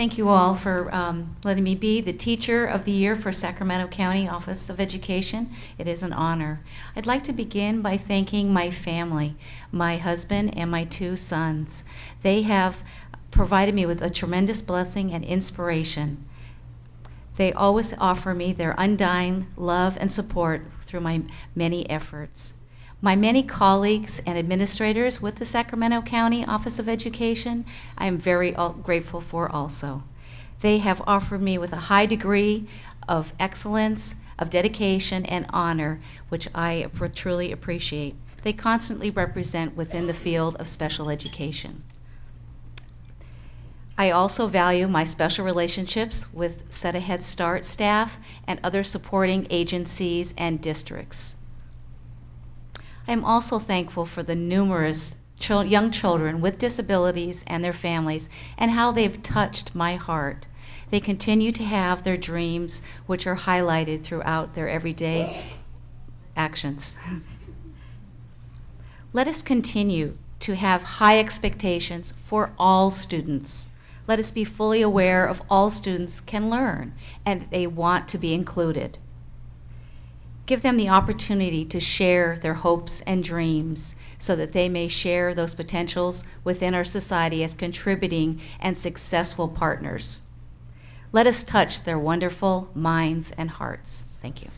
Thank you all for um, letting me be the Teacher of the Year for Sacramento County Office of Education. It is an honor. I'd like to begin by thanking my family, my husband and my two sons. They have provided me with a tremendous blessing and inspiration. They always offer me their undying love and support through my many efforts. My many colleagues and administrators with the Sacramento County Office of Education, I am very grateful for also. They have offered me with a high degree of excellence, of dedication, and honor, which I truly appreciate. They constantly represent within the field of special education. I also value my special relationships with SETA Head Start staff and other supporting agencies and districts. I am also thankful for the numerous young children with disabilities and their families and how they've touched my heart. They continue to have their dreams, which are highlighted throughout their everyday actions. Let us continue to have high expectations for all students. Let us be fully aware of all students can learn and they want to be included. Give them the opportunity to share their hopes and dreams so that they may share those potentials within our society as contributing and successful partners. Let us touch their wonderful minds and hearts. Thank you.